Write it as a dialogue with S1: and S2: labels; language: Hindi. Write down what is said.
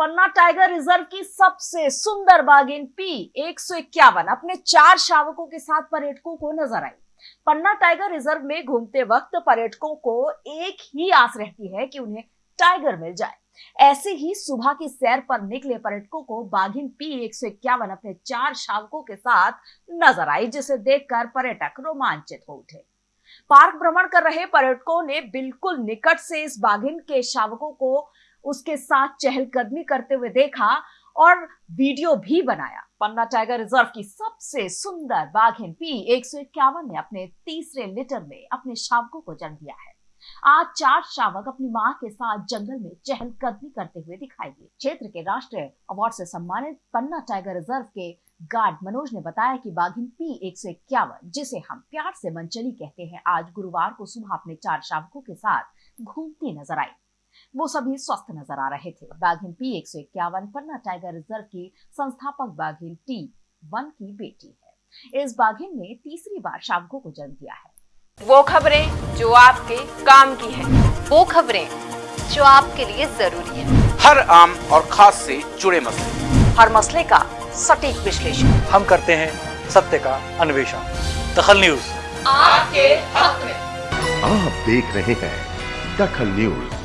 S1: पन्ना टाइगर रिज़र्व की सबसे सुंदर बागिन पी एक सौ इक्यावन। अपने चार शावकों के साथ पर्यटकों को नज़र आई। पन्ना टाइगर रिज़र्व में घूमते वक्त पर्यटकों को एक ही आस रहती है कि उन्हें टाइगर मिल जाए। ऐसे ही सुबह की सैर पर निकले पर्यटकों को बाघिन पी एक सौ इक्यावन अपने चार शावकों के साथ नज़र आई, जिसे देखकर पर्यटक रोमांचित हो उठे। पार्क भ्रमण कर रहे पर्यटकों ने बिल्कुल निकट से इस बाघिन के शावकों को उसके साथ चहलकदमी करते हुए देखा और वीडियो भी बनाया। पन्ना टाइगर रिज़र्व की सबसे सुंदर बाघिन पी एक सौ इक्यावन ने अपने तीसरे लिटर में अपने शावकों को जन्म दिया है। आज चार शावक अपनी माँ के साथ जंगल में चहलकदमी करते हुए दिखाई दिए। क्षेत्र के राष्ट्रीय अवार्ड से सम्मानित पन्ना टाइगर रिज़र्व के गार्ड मनोज ने बताया कि बाघिन पी एक सौ इक्यावन, जिसे हम प्यार से मंचली कहते हैं, आज गुरुवार को सुबह अपने चार शावकों के साथ घूमती नज़र आई। वो सभी स्वस्थ नज़र आ रहे थे। बाघिन पी एक सौ इक्यावन पन्ना टाइगर रिज़र्व की संस्थापक बाघिन टी वन की बेटी है। इस बाघिन ने तीसरी बार शावको को जन्म दिया है।
S2: वो खबरें जो आपके काम की है।
S3: वो खबरें जो आपके लिए ज़रूरी है।
S4: हर आम और खास से जुड़े मसले।
S1: हर मसले का सटीक विश्लेषण।
S5: हम करते हैं सत्य का अन्वेषण। दखल न्यूज़।
S2: आपके हक में।
S6: आप देख रहे हैं दखल न्यूज़।